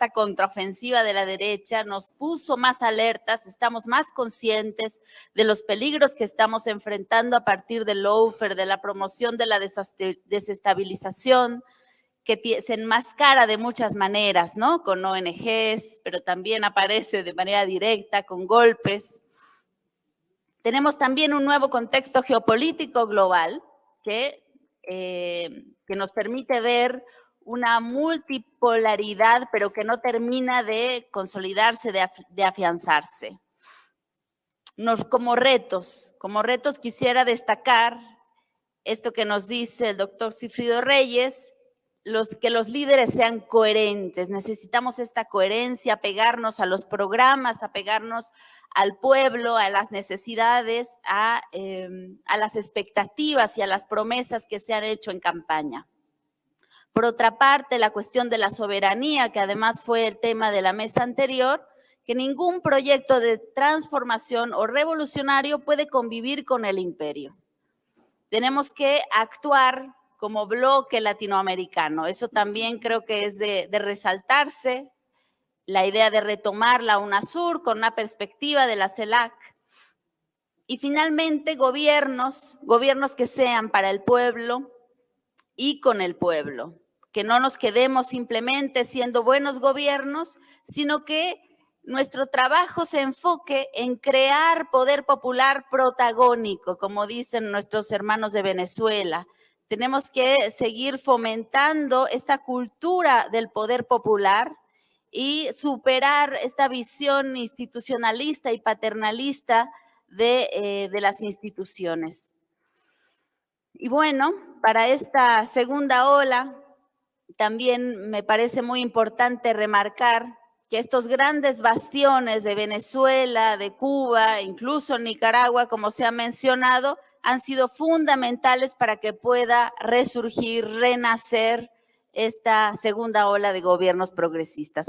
esta contraofensiva de la derecha nos puso más alertas, estamos más conscientes de los peligros que estamos enfrentando a partir del lawfare, de la promoción de la desestabilización, que se enmascara de muchas maneras, ¿no? Con ONGs, pero también aparece de manera directa, con golpes. Tenemos también un nuevo contexto geopolítico global que, eh, que nos permite ver una multipolaridad, pero que no termina de consolidarse, de, afianzarse. Nos, como retos, como retos quisiera destacar esto que nos dice el doctor Cifrido Reyes, los, que los líderes sean coherentes. Necesitamos esta coherencia, pegarnos a los programas, apegarnos al pueblo, a las necesidades, a, em, a las expectativas y a las promesas que se han hecho en campaña. Por otra parte, la cuestión de la soberanía, que además fue el tema de la mesa anterior, que ningún proyecto de transformación o revolucionario puede convivir con el imperio. Tenemos que actuar como bloque latinoamericano. Eso también creo que es de, resaltarse, la idea de retomar la UNASUR con una perspectiva de la CELAC. Y finalmente, gobiernos, gobiernos que sean para el pueblo y con el pueblo. Que no nos quedemos simplemente siendo buenos gobiernos, sino que nuestro trabajo se enfoque en crear poder popular protagónico, como dicen nuestros hermanos de Venezuela, tenemos que seguir fomentando esta cultura del poder popular y superar esta visión institucionalista y paternalista de, eh, de las instituciones. Y bueno, para esta segunda ola, también me parece muy importante remarcar que estos grandes bastiones de Venezuela, de Cuba, incluso Nicaragua, como se ha mencionado, han sido fundamentales para que pueda resurgir, renacer esta segunda ola de gobiernos progresistas.